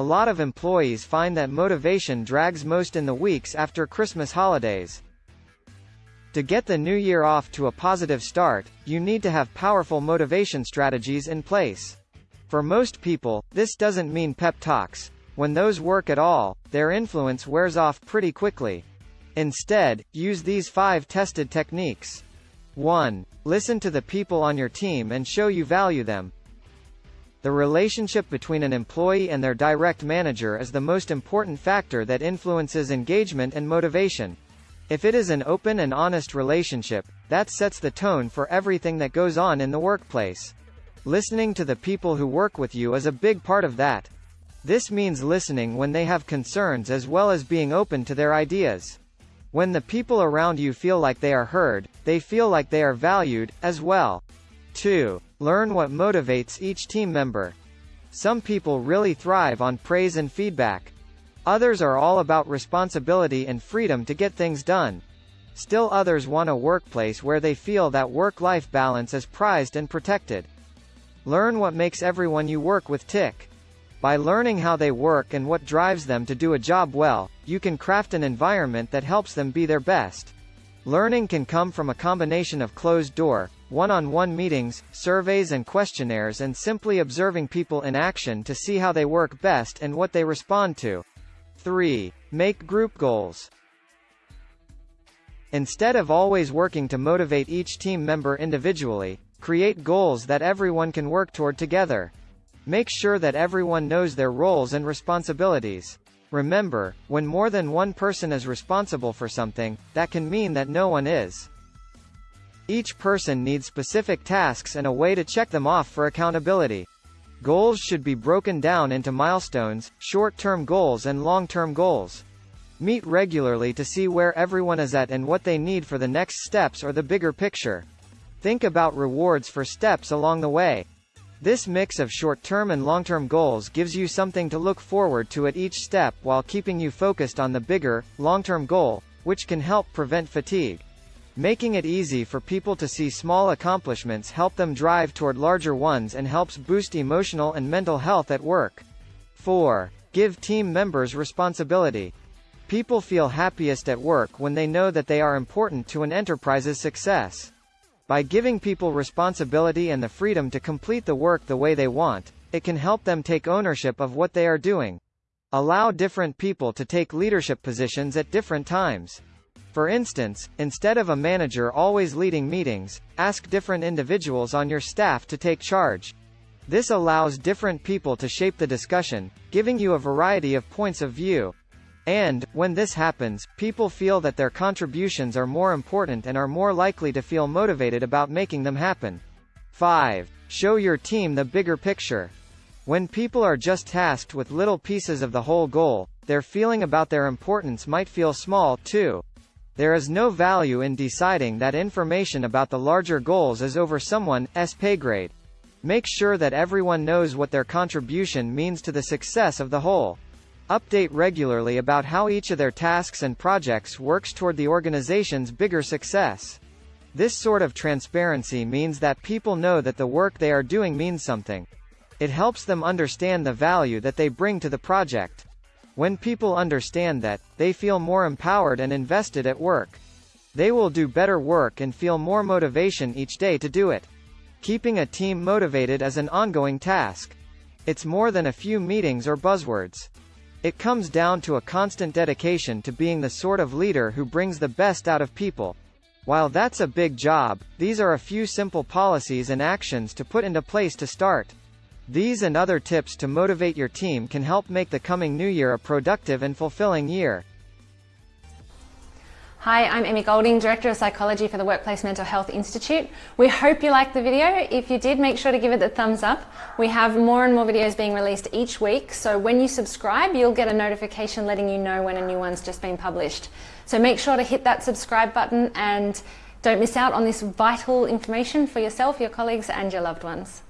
a lot of employees find that motivation drags most in the weeks after Christmas holidays. To get the new year off to a positive start, you need to have powerful motivation strategies in place. For most people, this doesn't mean pep talks. When those work at all, their influence wears off pretty quickly. Instead, use these five tested techniques. 1. Listen to the people on your team and show you value them. The relationship between an employee and their direct manager is the most important factor that influences engagement and motivation. If it is an open and honest relationship, that sets the tone for everything that goes on in the workplace. Listening to the people who work with you is a big part of that. This means listening when they have concerns as well as being open to their ideas. When the people around you feel like they are heard, they feel like they are valued, as well. 2. Learn what motivates each team member. Some people really thrive on praise and feedback. Others are all about responsibility and freedom to get things done. Still others want a workplace where they feel that work-life balance is prized and protected. Learn what makes everyone you work with tick. By learning how they work and what drives them to do a job well, you can craft an environment that helps them be their best. Learning can come from a combination of closed-door, one-on-one meetings, surveys and questionnaires and simply observing people in action to see how they work best and what they respond to. 3. Make group goals. Instead of always working to motivate each team member individually, create goals that everyone can work toward together. Make sure that everyone knows their roles and responsibilities. Remember, when more than one person is responsible for something, that can mean that no one is. Each person needs specific tasks and a way to check them off for accountability. Goals should be broken down into milestones, short-term goals and long-term goals. Meet regularly to see where everyone is at and what they need for the next steps or the bigger picture. Think about rewards for steps along the way. This mix of short-term and long-term goals gives you something to look forward to at each step while keeping you focused on the bigger, long-term goal, which can help prevent fatigue. Making it easy for people to see small accomplishments help them drive toward larger ones and helps boost emotional and mental health at work. 4. Give team members responsibility. People feel happiest at work when they know that they are important to an enterprise's success. By giving people responsibility and the freedom to complete the work the way they want, it can help them take ownership of what they are doing. Allow different people to take leadership positions at different times. For instance, instead of a manager always leading meetings, ask different individuals on your staff to take charge. This allows different people to shape the discussion, giving you a variety of points of view. And, when this happens, people feel that their contributions are more important and are more likely to feel motivated about making them happen. 5. Show your team the bigger picture. When people are just tasked with little pieces of the whole goal, their feeling about their importance might feel small, too. There is no value in deciding that information about the larger goals is over someone's pay grade. Make sure that everyone knows what their contribution means to the success of the whole. Update regularly about how each of their tasks and projects works toward the organization's bigger success. This sort of transparency means that people know that the work they are doing means something. It helps them understand the value that they bring to the project. When people understand that, they feel more empowered and invested at work. They will do better work and feel more motivation each day to do it. Keeping a team motivated is an ongoing task. It's more than a few meetings or buzzwords. It comes down to a constant dedication to being the sort of leader who brings the best out of people. While that's a big job, these are a few simple policies and actions to put into place to start. These and other tips to motivate your team can help make the coming new year a productive and fulfilling year. Hi, I'm Emmy Golding, Director of Psychology for the Workplace Mental Health Institute. We hope you liked the video. If you did, make sure to give it the thumbs up. We have more and more videos being released each week, so when you subscribe, you'll get a notification letting you know when a new one's just been published. So make sure to hit that subscribe button and don't miss out on this vital information for yourself, your colleagues and your loved ones.